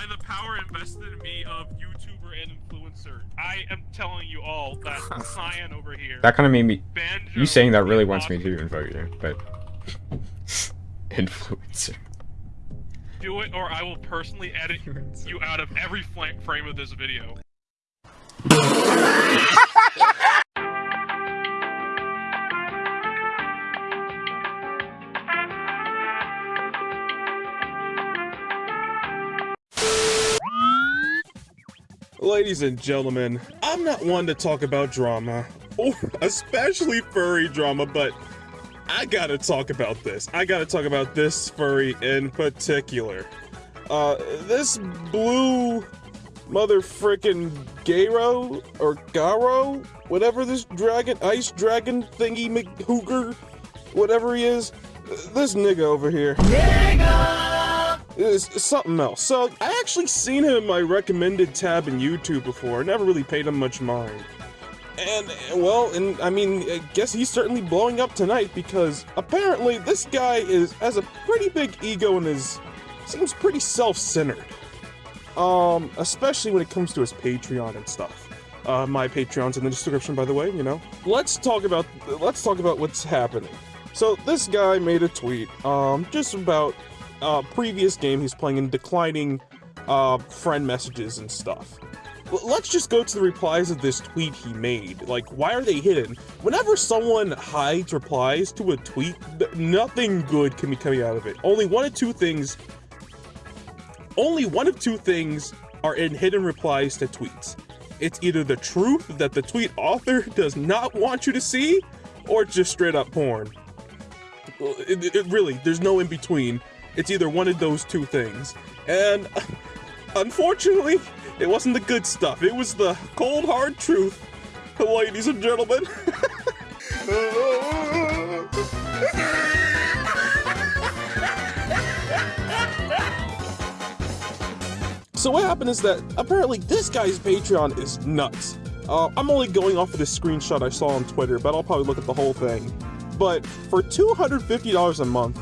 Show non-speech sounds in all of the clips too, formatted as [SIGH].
by the power invested in me of YouTuber and influencer, I am telling you all that [LAUGHS] Cyan over here. That kind of made me. Banjo, You saying that really wants me to invite you, but [LAUGHS] influencer. Do it, or I will personally edit [LAUGHS] you out of every frame of this video. Ladies and gentlemen, I'm not one to talk about drama, or [LAUGHS] especially furry drama, but I gotta talk about this. I gotta talk about this furry in particular. Uh, this blue mother frickin' Garo or Garo, whatever this dragon, ice dragon thingy McHooger, whatever he is, this nigga over here. Something else. So I actually seen him in my recommended tab in YouTube before. Never really paid him much mind. And well, and I mean, I guess he's certainly blowing up tonight because apparently this guy is has a pretty big ego and is seems pretty self-centered. Um, especially when it comes to his Patreon and stuff. Uh, my Patreon's in the description, by the way. You know. Let's talk about let's talk about what's happening. So this guy made a tweet, um, just about uh, previous game he's playing and declining uh, friend messages and stuff. Let's just go to the replies of this tweet he made. Like, why are they hidden? Whenever someone hides replies to a tweet, nothing good can be coming out of it. Only one of two things. Only one of two things are in hidden replies to tweets. It's either the truth that the tweet author [LAUGHS] does not want you to see, or just straight up porn. It- it really, there's no in between. It's either one of those two things. And unfortunately, it wasn't the good stuff. It was the cold, hard truth, ladies and gentlemen. So what happened is that apparently this guy's Patreon is nuts. Uh, I'm only going off of this screenshot I saw on Twitter, but I'll probably look at the whole thing. But for $250 a month,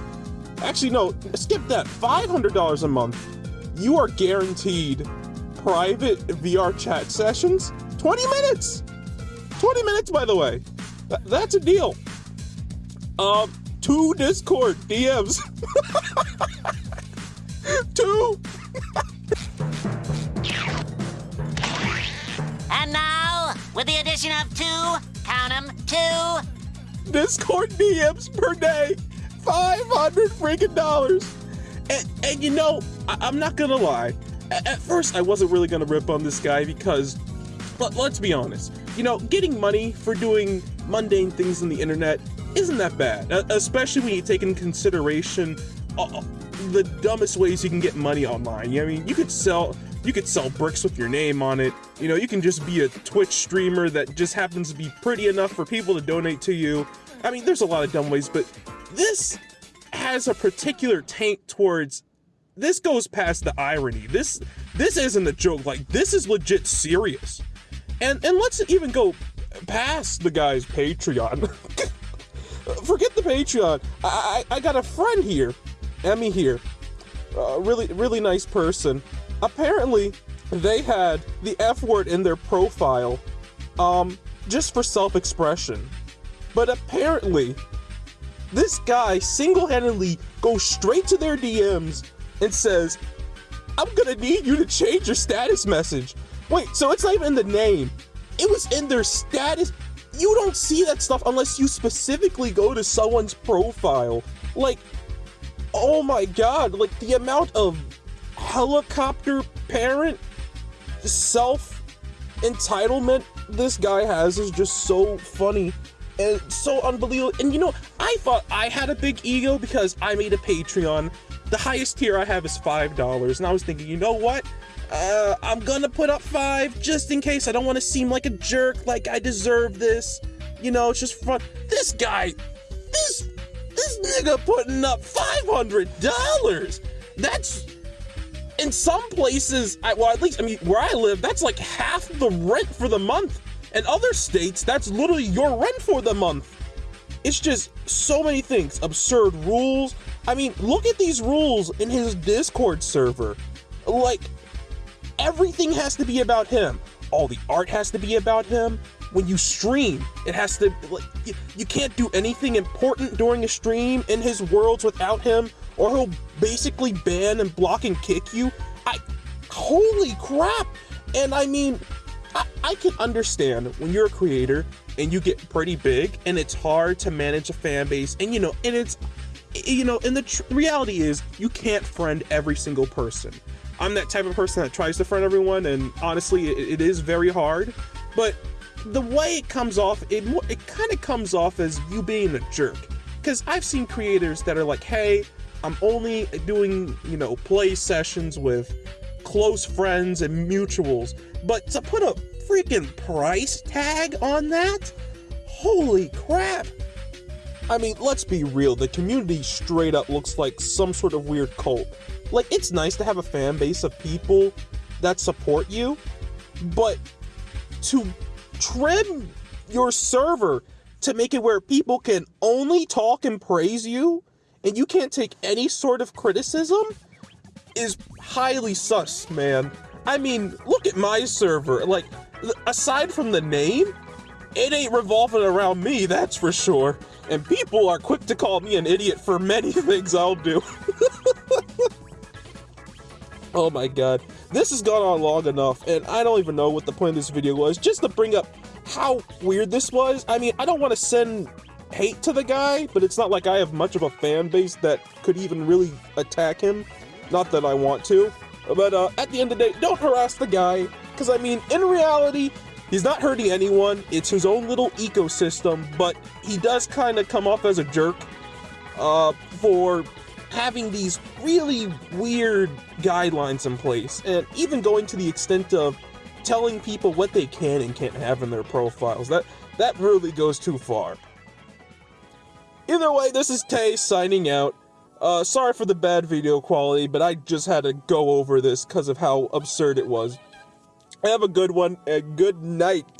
actually no, skip that, $500 a month, you are guaranteed private VR chat sessions, 20 minutes! 20 minutes, by the way. Th- that's a deal. Um, two Discord DMs. [LAUGHS] two. And now, with the addition of two, count 'em, two, Discord DMs per day. 500 freaking dollars. And, and you know, I, I'm not gonna lie. A- At first, I wasn't really gonna rip on this guy because, let, let's be honest, you know, getting money for doing mundane things on the internet isn't that bad. uh, Especially when you take in consideration uh, the dumbest ways you can get money online. You know, I mean, you could sell. You could sell bricks with your name on it. You know, you can just be a Twitch streamer that just happens to be pretty enough for people to donate to you. I mean, there's a lot of dumb ways, but this has a particular taint towards this goes past the irony. This this isn't a joke. Like this is legit serious. And and let's even go past the guy's Patreon. [LAUGHS] Forget the Patreon. I, I I got a friend here, Emmy here, a really really nice person. Apparently, they had the F word in their profile, um, just for self-expression. But apparently, this guy single-handedly goes straight to their DMs and says, I'm gonna need you to change your status message. Wait, so it's not even in the name. It was in their status. You don't see that stuff unless you specifically go to someone's profile. Like, oh my god, like the amount of helicopter parent self entitlement this guy has is just so funny and so unbelievable. And you know, I thought I had a big ego because I made a Patreon. The highest tier I have is five dollars, and I was thinking, you know what? Uh, I'm gonna put up five just in case. I don't want to seem like a jerk, like I deserve this. You know, it's just fun. This guy, this this nigga putting up five hundred dollars. That's in some places, I, well, at least I mean, where I live, that's like half the rent for the month. In other states, that's literally your rent for the month. It's just so many things, absurd rules. I mean, look at these rules in his Discord server. Like, everything has to be about him. All the art has to be about him. When you stream, it has to like you, you can't do anything important during a stream in his worlds without him, or he'll basically ban and block and kick you. I holy crap! And I mean, I, I can understand when you're a creator and you get pretty big and it's hard to manage a fan base and you know and it's you know and the tr- reality is you can't friend every single person. I'm that type of person that tries to friend everyone and honestly it, it is very hard but the way it comes off it, it kind of comes off as you being a jerk. Because i've seen creators that are like hey i'm only doing you know play sessions with close friends and mutuals but to put a freaking price tag on that holy crap I mean, let's be real, the community straight up looks like some sort of weird cult. Like, it's nice to have a fan base of people that support you, but to trim your server to make it where people can only talk and praise you and you can't take any sort of criticism is highly sus, man. I mean, look at my server. Like, aside from the name, it ain't revolving around me, that's for sure. And people are quick to call me an idiot for many [LAUGHS] things I'll do. [LAUGHS] oh my god. This has gone on long enough, and I don't even know what the point of this video was. Just to bring up how weird this was. I mean, I don't want to send hate to the guy, but it's not like I have much of a fan base that could even really attack him. Not that I want to. But uh, at the end of the day, don't harass the guy. Because, I mean, in reality, He's not hurting anyone, it's his own little ecosystem, but he does kind of come off as a jerk uh, for having these really weird guidelines in place, and even going to the extent of telling people what they can and can't have in their profiles. That, that really goes too far. Either way, this is Tay signing out. Uh, sorry for the bad video quality, but I just had to go over this because of how absurd it was. Have a good one and good night.